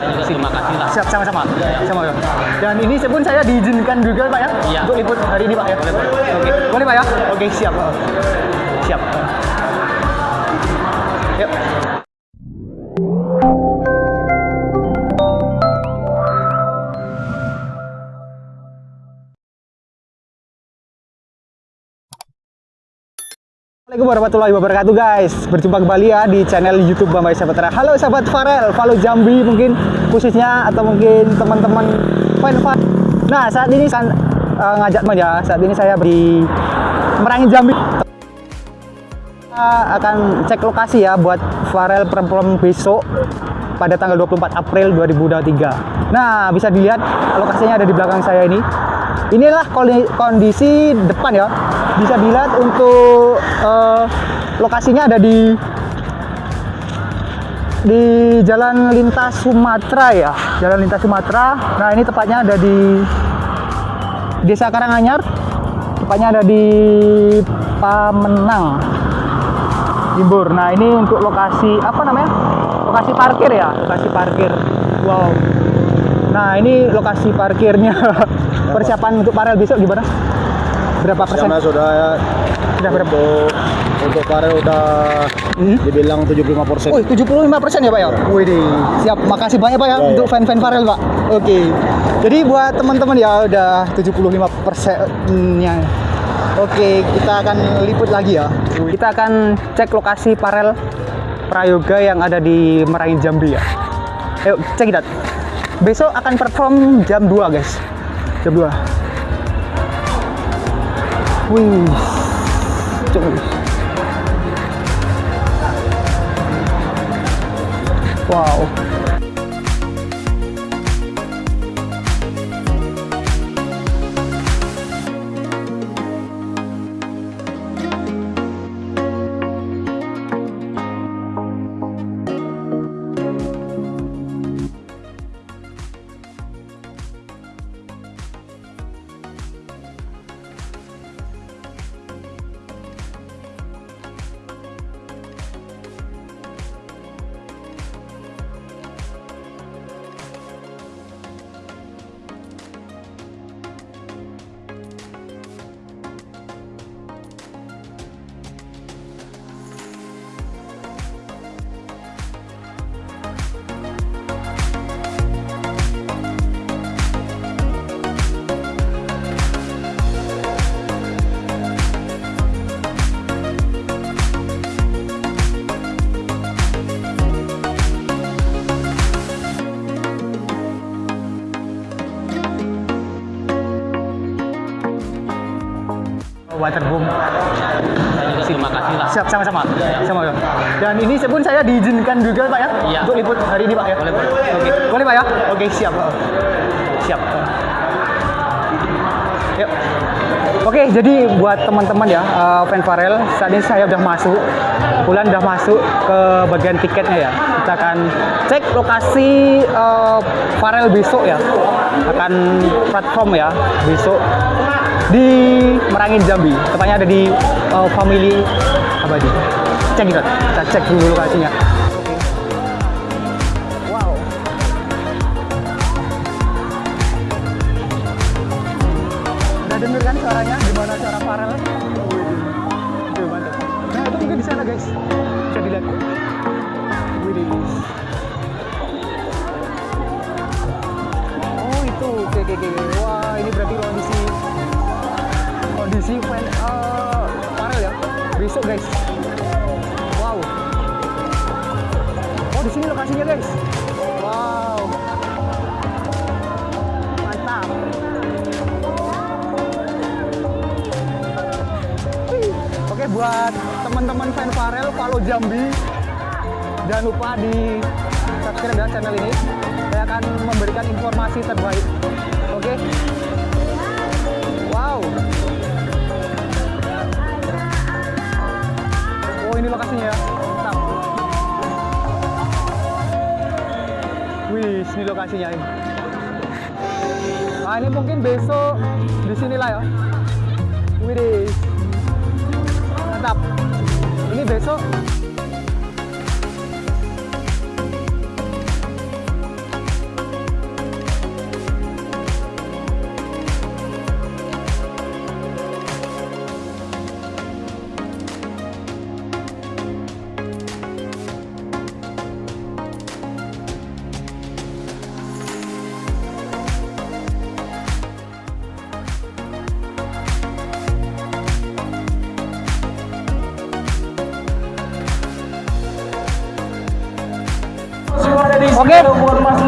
Terima kasih lah. Siap, sama-sama. Sama ya. Dan ini pun saya diizinkan juga Pak ya Iya. untuk liput hari ini Pak ya. Boleh, boleh. Oke, boleh Pak ya? Oke, siap. Siap. Yuk. Assalamualaikum warahmatullahi wabarakatuh guys. Berjumpa kembali ya di channel youtube Bambay Sahabat Halo sahabat Farel, follow Jambi mungkin khususnya Atau mungkin teman-teman fan Nah saat ini kan eh, ngajak teman ya Saat ini saya di Merangin Jambi. Kita akan cek lokasi ya buat Farel perempuan besok pada tanggal 24 April 2023 Nah bisa dilihat lokasinya ada di belakang saya ini. Inilah kondisi depan ya. Bisa dilihat untuk eh, lokasinya ada di di Jalan Lintas Sumatera ya. Jalan Lintas Sumatera. Nah, ini tepatnya ada di Desa Karanganyar. Tepatnya ada di Pamenang. Imbur. Nah, ini untuk lokasi apa namanya? Lokasi parkir ya, lokasi parkir. Wow. Nah, ini lokasi parkirnya. Persiapan untuk parel besok gimana? Berapa persen? Sana sudah ya Sudah berapa? untuk untuk Farel udah Hmm? dibilang 75 persen. Oh, 75 persen ya Pak ya? Wih, siap. Makasih banyak Pak ya, Ya, untuk ya. fan-fan Farel Pak. Oke. Jadi buat teman-teman ya udah 75 persennya. Oke, kita akan liput lagi ya. Kita akan cek lokasi Farel Prayoga yang ada di Merangin Jambi ya. Ayo, cek it out. Besok akan perform jam 2 guys. Jam 2. Wih. Cuk. Wow. Waterboom. Terima kasih lah. Siap, sama-sama. Sama ya. Dan ini pun saya diizinkan juga Pak ya Iya. untuk liput hari ini Pak ya. Boleh, boleh. Oke, boleh Pak ya? Oke, siap. Siap. Yuk. Oke, jadi buat teman-teman ya, eh, fan Farel, saat ini saya udah masuk, bulan udah masuk ke bagian tiketnya ya. Kita akan cek lokasi eh, Farel besok ya, akan platform ya besok di Merangin Jambi. Tepatnya ada di eh, Family Abadi. Cek kita, kita cek dulu lokasinya. Wow. Udah denger kan suaranya gimana suara Farel? Itu mantap. Nah itu mungkin di sana guys. Bisa dilihat. Widih. Oh itu, oke oke oke. Wah ini berarti kondisi kondisi fan eh, Farel ya. Besok guys. Wow. Oh di sini lokasinya guys. Wow. Mantap. Oke buat teman-teman fan Farel, follow Jambi. Jangan lupa di subscribe ya channel ini. Saya akan memberikan informasi terbaik. Oke. Wow. Ini lokasinya ini. Nah ini mungkin besok di sinilah ya. Wih, mantap. Ini besok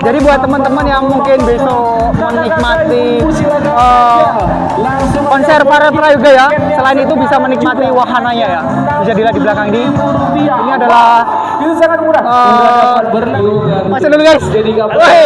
jadi buat teman-teman yang mungkin besok menikmati eh, konser para prayoga ya, selain itu bisa menikmati wahananya ya. Bisa dilihat di belakang ini. Ini adalah eh, Mas dulu guys. Woi,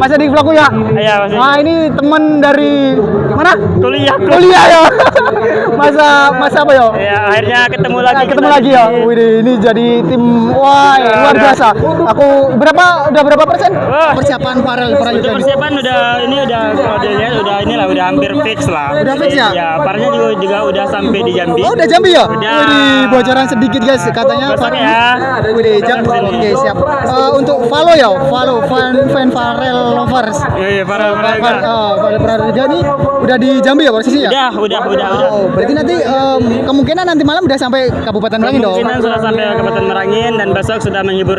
Mas di vlogku ya. Iya, Mas. Nah, ini teman dari mana? kuliah Kuliah ya. Masa masa apa ya? ya akhirnya ketemu lagi Nah, ketemu lagi ya. Wih, ini jadi tim wah luar udah. biasa. Aku berapa udah berapa persen Wah. persiapan Farel Prayoga persiapan udah ini udah dilihat udah inilah udah hampir fix lah Udah fix ya? ya parahnya juga, juga udah sampai di Jambi Oh, udah Jambi ya? Udah. Wih, bocoran sedikit guys, katanya Farel. ya. Wih, Jambi. Oke, siap. Eh, untuk follow ya, follow fan fan Farel lovers. iya iya para para oh, Farel Prayoga ini udah di Jambi ya posisinya? udah udah udah udah Oh, berarti nanti em, kemungkinan nanti malam udah sampai Kabupaten Merangin dong. kemungkinan sudah sampai Kabupaten Merangin dan besok sudah menghibur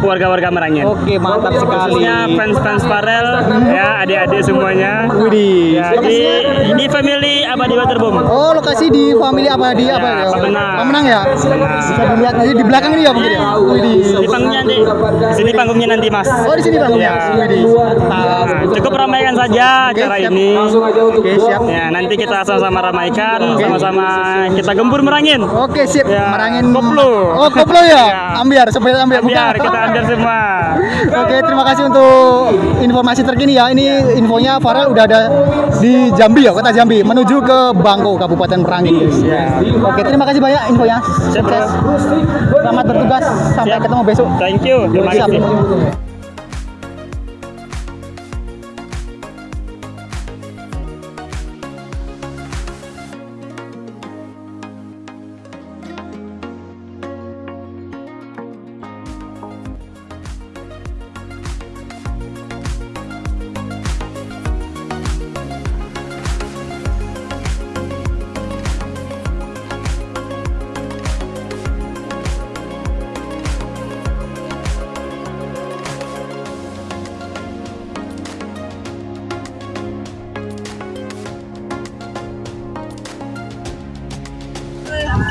warga-warga Merangin Oke, mantap sekali. khususnya fans-fans Farel ya adik-adik semuanya Widih. ya di di family Abadi Waterboom Oh, lokasi di family apa di apa ya? Pemenang. Pemenang ya? Bisa dilihat nanti di belakang ini ya mungkin ya. Widih. di panggungnya nanti di sini panggungnya nanti mas Oh, di sini panggungnya. Ya. Widih. Mantap. Nah, cukup ramaikan saja acara siap. ini Oke, siap. ya nanti kita sama-sama ramaikan sama-sama kita gempur merangin Oke, sip. Ya, Merangin koplo. Oh, koplo ya. Ya. Ambiar, sampai ambiar. biar Bukan. kita ambil semua Oke, terima kasih untuk informasi terkini ya. Ini infonya Farel udah ada di Jambi ya, kota Jambi, menuju ke Bangko, Kabupaten Merangin. guys. Oke, terima kasih banyak infonya. Sukses. Selamat bertugas. Sampai Siap. ketemu besok. thank you terima kasih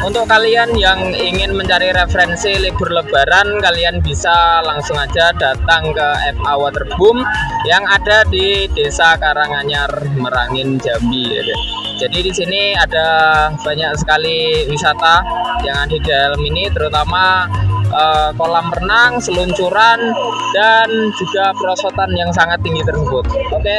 Untuk kalian yang ingin mencari referensi libur lebaran, kalian bisa langsung aja datang ke FA Waterboom yang ada di Desa Karanganyar, Merangin, Jambi. Jadi di sini ada banyak sekali wisata yang ada di dalam ini, terutama eh, kolam renang, seluncuran, dan juga perosotan yang sangat tinggi tersebut. Oke,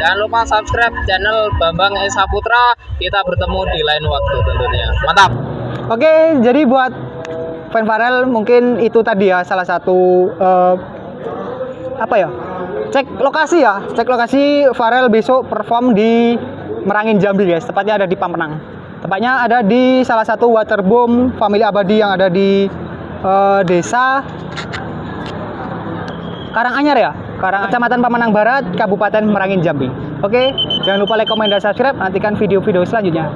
jangan lupa subscribe channel Bambang Esa Putra. Kita bertemu di lain waktu tentunya. Mantap! Oke, jadi buat fan Farel mungkin itu tadi ya salah satu eh, apa ya? Cek lokasi ya, cek lokasi Farel besok perform di Merangin Jambi guys, tepatnya ada di Pampenang. Tepatnya ada di salah satu waterboom family abadi yang ada di eh, desa Karanganyar ya, Karang Kecamatan Pamenang Barat, Kabupaten Merangin Jambi. Oke, jangan lupa like, komen, dan subscribe. Nantikan video-video selanjutnya.